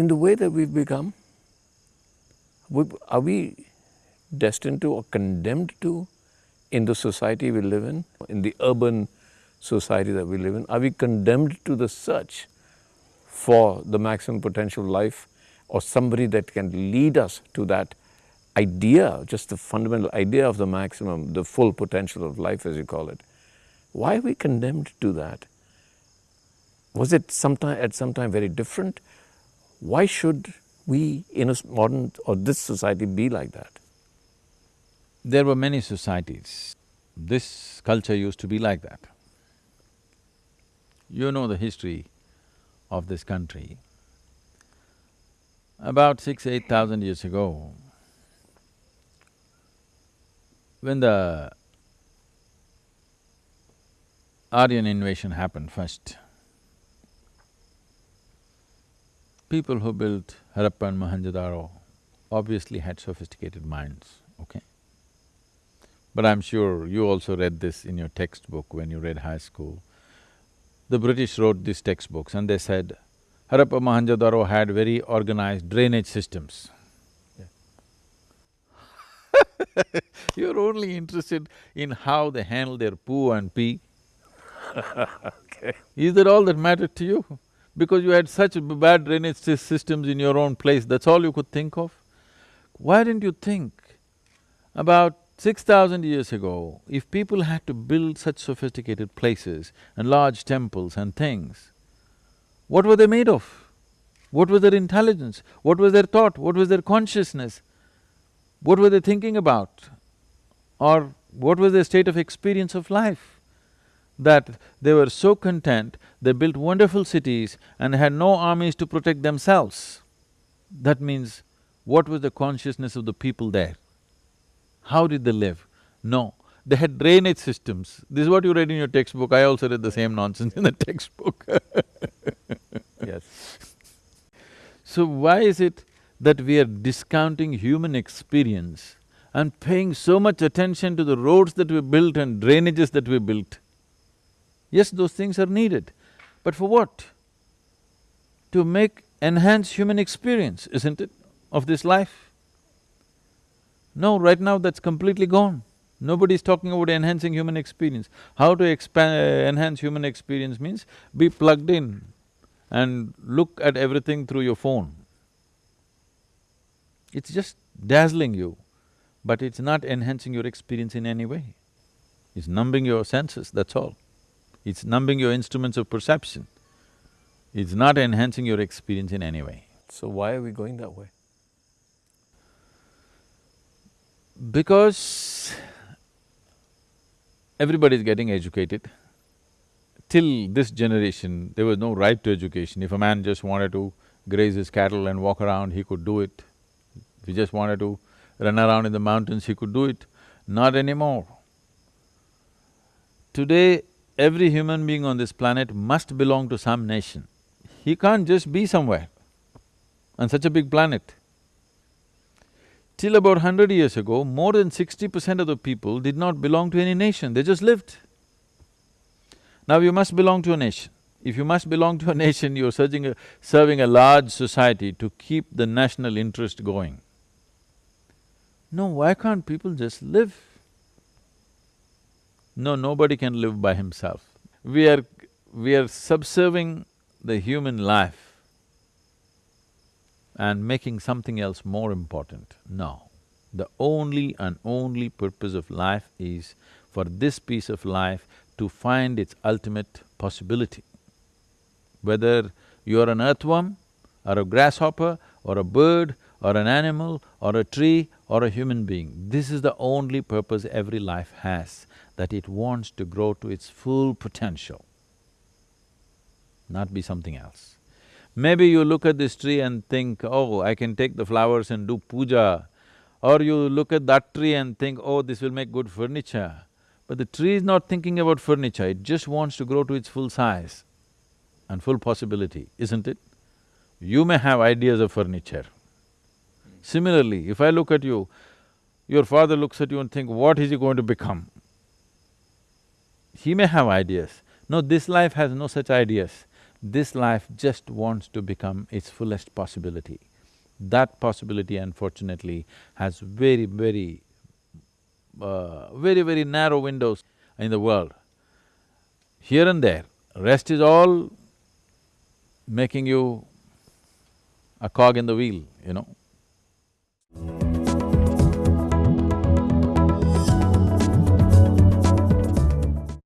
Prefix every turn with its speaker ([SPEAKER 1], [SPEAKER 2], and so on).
[SPEAKER 1] in the way that we've become, are we destined to or condemned to in the society we live in, in the urban society that we live in? Are we condemned to the search for the maximum potential life or somebody that can lead us to that idea, just the fundamental idea of the maximum, the full potential of life as you call it? Why are we condemned to that? Was it sometime, at some time very different? Why should we in a modern or this society be like that?
[SPEAKER 2] There were many societies. This culture used to be like that. You know the history of this country. About six, eight thousand years ago, when the Aryan invasion happened first, people who built Harappa and Mohenjo-daro obviously had sophisticated minds, okay? But I'm sure you also read this in your textbook when you read high school. The British wrote these textbooks and they said, Harappa Mohenjo-daro had very organized drainage systems. You're only interested in how they handle their poo and pee.
[SPEAKER 1] okay.
[SPEAKER 2] Is that all that mattered to you? Because you had such bad drainage systems in your own place, that's all you could think of? Why didn't you think about six thousand years ago, if people had to build such sophisticated places and large temples and things, what were they made of? What was their intelligence? What was their thought? What was their consciousness? What were they thinking about? Or what was their state of experience of life? that they were so content, they built wonderful cities and had no armies to protect themselves. That means, what was the consciousness of the people there? How did they live? No, they had drainage systems. This is what you read in your textbook, I also read the same nonsense in the textbook
[SPEAKER 1] Yes.
[SPEAKER 2] So why is it that we are discounting human experience and paying so much attention to the roads that we built and drainages that we built? Yes, those things are needed, but for what? To make… enhance human experience, isn't it, of this life? No, right now that's completely gone. Nobody's talking about enhancing human experience. How to expand… enhance human experience means be plugged in and look at everything through your phone. It's just dazzling you, but it's not enhancing your experience in any way. It's numbing your senses, that's all. It's numbing your instruments of perception. It's not enhancing your experience in any way.
[SPEAKER 1] So why are we going that way?
[SPEAKER 2] Because everybody is getting educated. Till this generation, there was no right to education. If a man just wanted to graze his cattle and walk around, he could do it. If he just wanted to run around in the mountains, he could do it. Not anymore. Today, every human being on this planet must belong to some nation. He can't just be somewhere on such a big planet. Till about hundred years ago, more than sixty percent of the people did not belong to any nation, they just lived. Now you must belong to a nation. If you must belong to a nation, you're a, serving a large society to keep the national interest going. No, why can't people just live? No, nobody can live by himself. We are… we are subserving the human life and making something else more important. No. The only and only purpose of life is for this piece of life to find its ultimate possibility. Whether you are an earthworm, or a grasshopper, or a bird, or an animal, or a tree, or a human being, this is the only purpose every life has that it wants to grow to its full potential, not be something else. Maybe you look at this tree and think, oh, I can take the flowers and do puja, or you look at that tree and think, oh, this will make good furniture. But the tree is not thinking about furniture, it just wants to grow to its full size and full possibility, isn't it? You may have ideas of furniture. Similarly, if I look at you, your father looks at you and think, what is he going to become? He may have ideas. No, this life has no such ideas. This life just wants to become its fullest possibility. That possibility unfortunately has very, very, uh, very, very narrow windows in the world. Here and there, rest is all making you a cog in the wheel, you know.